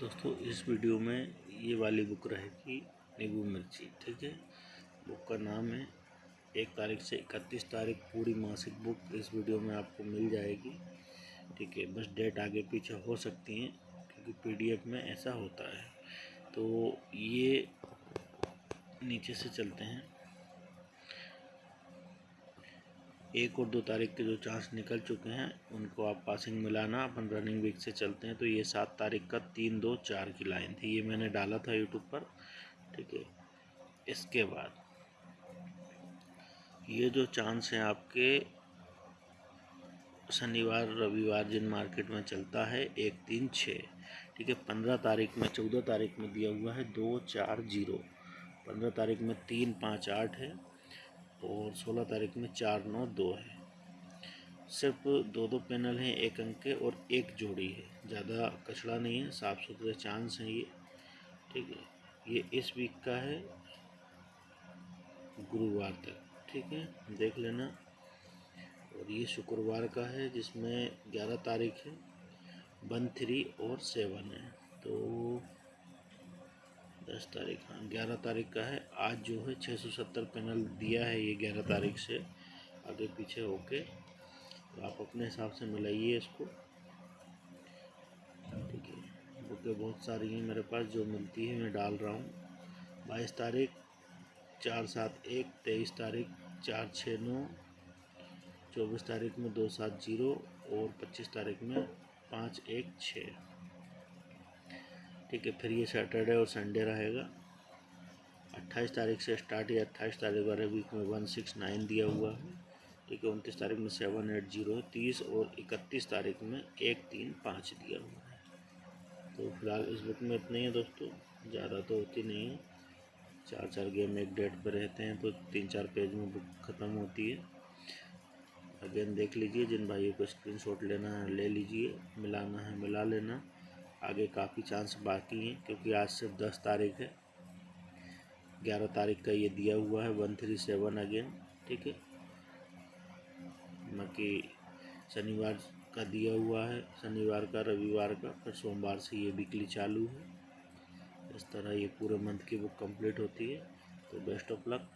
दोस्तों, इस वीडियो में ये वाली बुक रहेगी नींबू मिर्ची, ठीक है? बुक का नाम है, एक तारीख से इकतीस तारीख पूरी मासिक बुक इस वीडियो में आपको मिल जाएगी, ठीक है? बस डेट आगे पीछे हो सकती हैं, क्योंकि पीडीएफ में ऐसा होता है। तो ये नीचे से चलते हैं। एक और दो तारीख के जो चांस निकल चुके हैं, उनको आप पासिंग मिलाना अपन रनिंग वीक से चलते हैं तो ये सात तारीख का तीन दो चार की लाइन थी, ये मैंने डाला था यूट्यूब पर, ठीक है। इसके बाद ये जो चांस हैं आपके, शनिवार, रविवार जिन मार्केट में चलता है, एक तीन छः, ठीक है, पंद्रह तारीख में, चौदह तारीख में दिया हुआ है दो चार ज़ीरो, पंद्रह तारीख में तीन पाँच आठ है और सोलह तारीख में चार नौ दो है। सिर्फ़ दो दो पैनल हैं, एक अंक के और एक जोड़ी है। ज़्यादा कचड़ा नहीं है, साफ़ सुथरे चांस हैं ये। ठीक है, ये इस वीक का है, गुरुवार तक। ठीक है, देख लेना। और ये शुक्रवार का है, जिसमें ग्यारह तारीख है वन थ्री और सेवन है। तो दस तारीख हाँ ग्यारह तारीख का है। आज जो है छः सौ सत्तर पैनल दिया है ये ग्यारह तारीख से, आगे पीछे होके। तो आप अपने हिसाब से मिलाइए इसको। ठीक है, बुकें बहुत सारी हैं मेरे पास, जो मिलती है मैं डाल रहा हूँ। बाईस तारीख, चार सात एक, तेईस तारीख, चार छः नौ, चौबीस तारीख में दो सात ज़ीरो और पच्चीस तारीख में पाँच एक छः ठीक है, फिर ये सैटरडे और संडे रहेगा। अट्ठाईस तारीख से स्टार्ट या अट्ठाईस तारीख वाले वीक में वन सिक्स नाइन दिया हुआ है। ठीक है, उनतीस तारीख में सेवन एट ज़ीरो तीस और इकतीस तारीख में एक तीन पाँच दिया हुआ है। तो फ़िलहाल इस बुक में इतना ही है दोस्तों। ज़्यादा तो होती नहीं है। चार चार गेम एक डेट पर रहते हैं तो तीन चार पेज में बुक ख़त्म होती है। अगेन देख लीजिए, जिन भाइयों को स्क्रीनशॉट लेना है, ले लीजिए। मिलाना है, मिला लेना। आगे काफ़ी चांस बाकी हैं, क्योंकि आज सिर्फ़ दस तारीख है। ग्यारह तारीख का ये दिया हुआ है वन थ्री सेवन अगेन ठीक है? बाकी शनिवार का दिया हुआ है, शनिवार का, रविवार का, फिर सोमवार से ये वीकली चालू है। इस तरह ये पूरे मंथ की बुक कंप्लीट होती है तो बेस्ट ऑफ़ लक